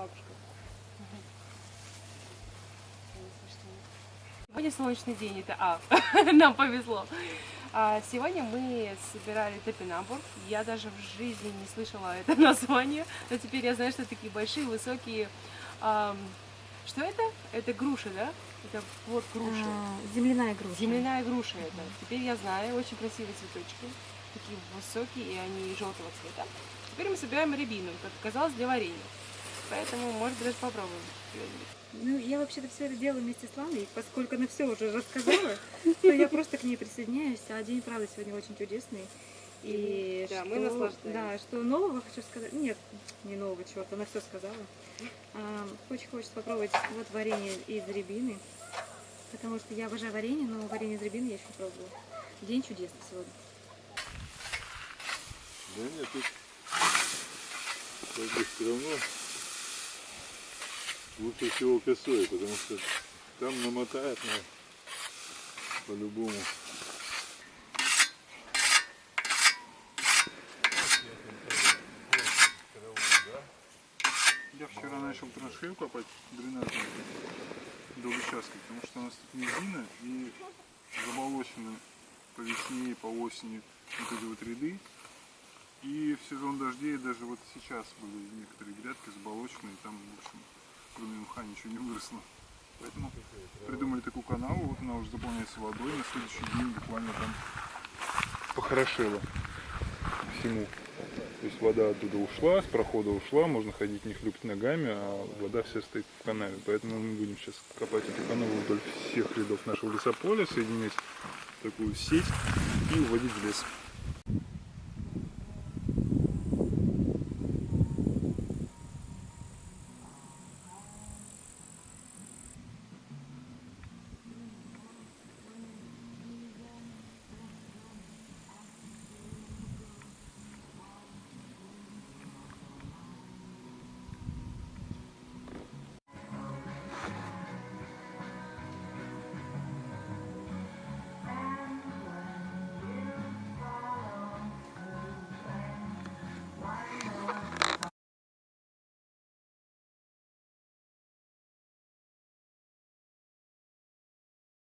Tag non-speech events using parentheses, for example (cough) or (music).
бабушка. Сегодня солнечный день, это А, (laughs) нам повезло. А, сегодня мы собирали топинамбур. Я даже в жизни не слышала это (laughs) название, но теперь я знаю, что такие большие, высокие... что это? Это груши, да? Это плод груши. А, земляная груша. Земляная груша это. Теперь я знаю, очень красивые цветочки. Такие высокие, и они желтого цвета. Теперь мы собираем рябину, как оказалось, для варенья. Поэтому, может быть, даже попробуем. Ну, я вообще-то все это делаю вместе с Ланой, поскольку она все уже рассказала, то я просто к ней присоединяюсь. А день, правда, сегодня очень чудесный. И Да, что, мы наслаждаемся. Да, что нового хочу сказать. Нет, не нового чего-то, она все сказала. А, очень хочется попробовать вот варенье из рябины. Потому что я обожаю варенье, но варенье из рябины я еще не пробовала. День чудесный сегодня. Да нет, тут как бы все равно лучше всего косой, потому что там намотает на по-любому. Я вчера начал траншею копать дренажную до участка, потому что у нас тут низина и заболочены по весне и по осени вот эти вот ряды. И в сезон дождей даже вот сейчас были некоторые грядки заболоченные, там, в общем, кроме мха ничего не выросло. Поэтому придумали такую канаву, вот она уже заполняется водой, на следующий день буквально там похорошело всему. То есть вода оттуда ушла, с прохода ушла, можно ходить не хлюпать ногами, а вода вся стоит в канаве. Поэтому мы будем сейчас копать эту канаву вдоль всех рядов нашего лесополя, соединять такую сеть и уводить в лес.